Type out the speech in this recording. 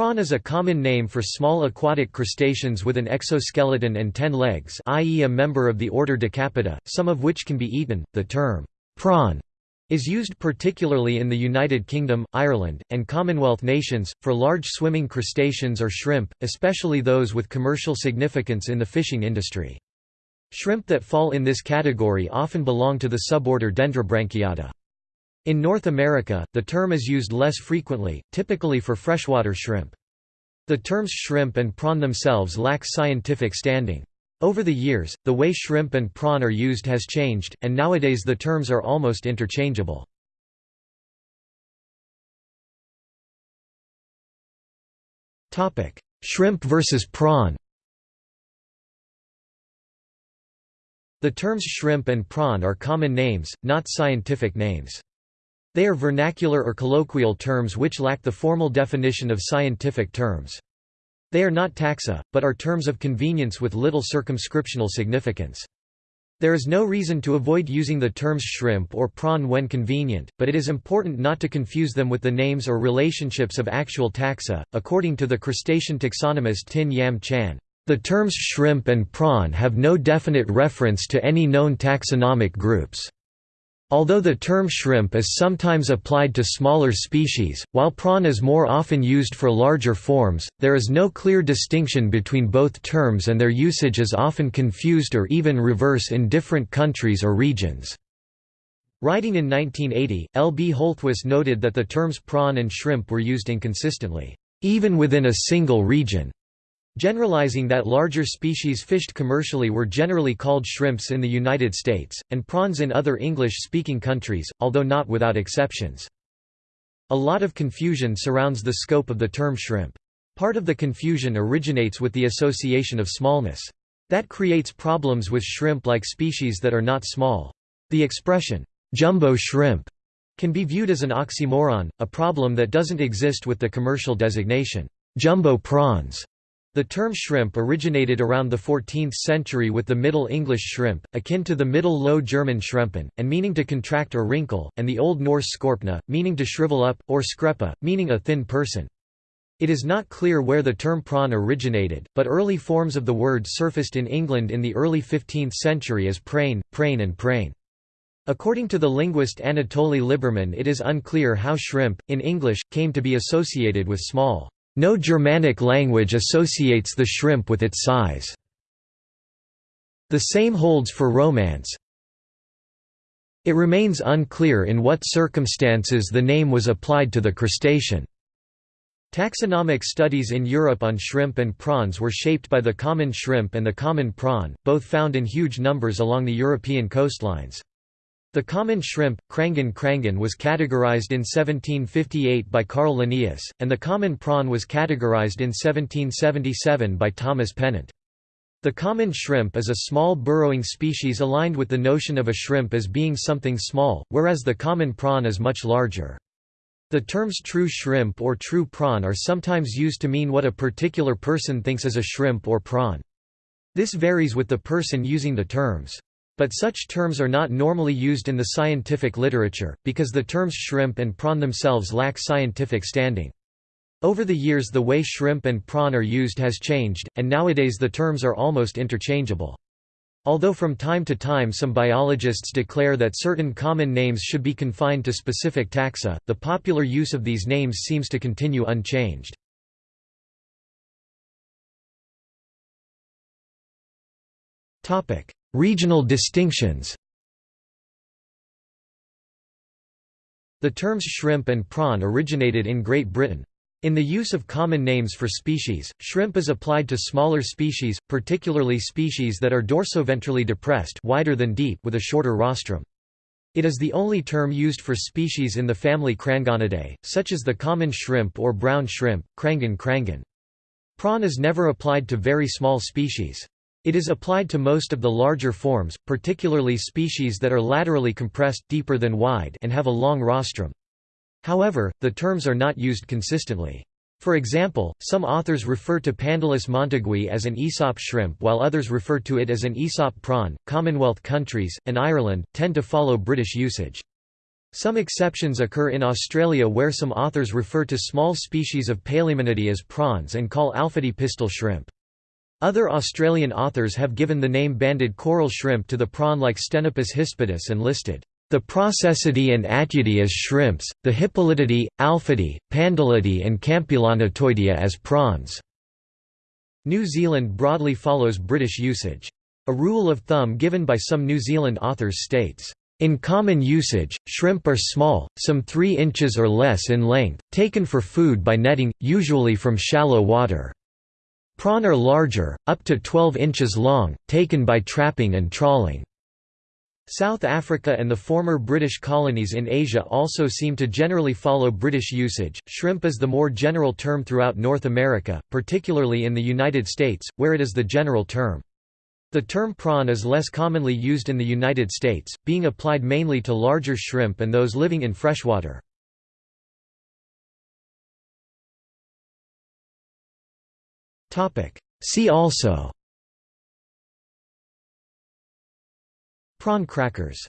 Prawn is a common name for small aquatic crustaceans with an exoskeleton and ten legs i.e. a member of the order Decapoda, some of which can be eaten. The term, prawn, is used particularly in the United Kingdom, Ireland, and Commonwealth nations, for large swimming crustaceans or shrimp, especially those with commercial significance in the fishing industry. Shrimp that fall in this category often belong to the suborder Dendrobranchiata. In North America, the term is used less frequently, typically for freshwater shrimp. The terms shrimp and prawn themselves lack scientific standing. Over the years, the way shrimp and prawn are used has changed, and nowadays the terms are almost interchangeable. shrimp versus prawn The terms shrimp and prawn are common names, not scientific names. They are vernacular or colloquial terms which lack the formal definition of scientific terms. They are not taxa, but are terms of convenience with little circumscriptional significance. There is no reason to avoid using the terms shrimp or prawn when convenient, but it is important not to confuse them with the names or relationships of actual taxa. According to the crustacean taxonomist Tin Yam Chan, the terms shrimp and prawn have no definite reference to any known taxonomic groups. Although the term shrimp is sometimes applied to smaller species, while prawn is more often used for larger forms, there is no clear distinction between both terms and their usage is often confused or even reverse in different countries or regions. Writing in 1980, L. B. Holthuis noted that the terms prawn and shrimp were used inconsistently, even within a single region. Generalizing that larger species fished commercially were generally called shrimps in the United States, and prawns in other English-speaking countries, although not without exceptions. A lot of confusion surrounds the scope of the term shrimp. Part of the confusion originates with the association of smallness. That creates problems with shrimp-like species that are not small. The expression, jumbo shrimp, can be viewed as an oxymoron, a problem that doesn't exist with the commercial designation, jumbo prawns. The term shrimp originated around the 14th century with the Middle English shrimp, akin to the Middle Low German schrempen, and meaning to contract or wrinkle, and the Old Norse skorpna, meaning to shrivel up, or skrepa, meaning a thin person. It is not clear where the term prawn originated, but early forms of the word surfaced in England in the early 15th century as prane, prane and prane. According to the linguist Anatoly Liberman it is unclear how shrimp, in English, came to be associated with small. No Germanic language associates the shrimp with its size. The same holds for romance. It remains unclear in what circumstances the name was applied to the crustacean. Taxonomic studies in Europe on shrimp and prawns were shaped by the common shrimp and the common prawn, both found in huge numbers along the European coastlines. The common shrimp, Crangon crangon was categorized in 1758 by Carl Linnaeus, and the common prawn was categorized in 1777 by Thomas Pennant. The common shrimp is a small burrowing species aligned with the notion of a shrimp as being something small, whereas the common prawn is much larger. The terms true shrimp or true prawn are sometimes used to mean what a particular person thinks is a shrimp or prawn. This varies with the person using the terms. But such terms are not normally used in the scientific literature, because the terms shrimp and prawn themselves lack scientific standing. Over the years the way shrimp and prawn are used has changed, and nowadays the terms are almost interchangeable. Although from time to time some biologists declare that certain common names should be confined to specific taxa, the popular use of these names seems to continue unchanged. Regional distinctions The terms shrimp and prawn originated in Great Britain. In the use of common names for species, shrimp is applied to smaller species, particularly species that are dorsoventrally depressed wider than deep with a shorter rostrum. It is the only term used for species in the family Crangonidae, such as the common shrimp or brown shrimp, Crangon crangon. Prawn is never applied to very small species. It is applied to most of the larger forms, particularly species that are laterally compressed deeper than wide and have a long rostrum. However, the terms are not used consistently. For example, some authors refer to Pandalus montagui as an Aesop shrimp while others refer to it as an Aesop prawn. Commonwealth countries, and Ireland, tend to follow British usage. Some exceptions occur in Australia where some authors refer to small species of Palaemonidae as prawns and call alpheidae pistol shrimp. Other Australian authors have given the name banded coral shrimp to the prawn like Stenopus hispidus and listed the Processidae and Atyidae as shrimps, the Hippolytidae, Alpheidae, Pandalidae and Campylonotoidea as prawns. New Zealand broadly follows British usage. A rule of thumb given by some New Zealand authors states, in common usage, shrimp are small, some 3 inches or less in length, taken for food by netting, usually from shallow water. Prawn are larger, up to 12 inches long, taken by trapping and trawling. South Africa and the former British colonies in Asia also seem to generally follow British usage. Shrimp is the more general term throughout North America, particularly in the United States, where it is the general term. The term prawn is less commonly used in the United States, being applied mainly to larger shrimp and those living in freshwater. See also. Prawn crackers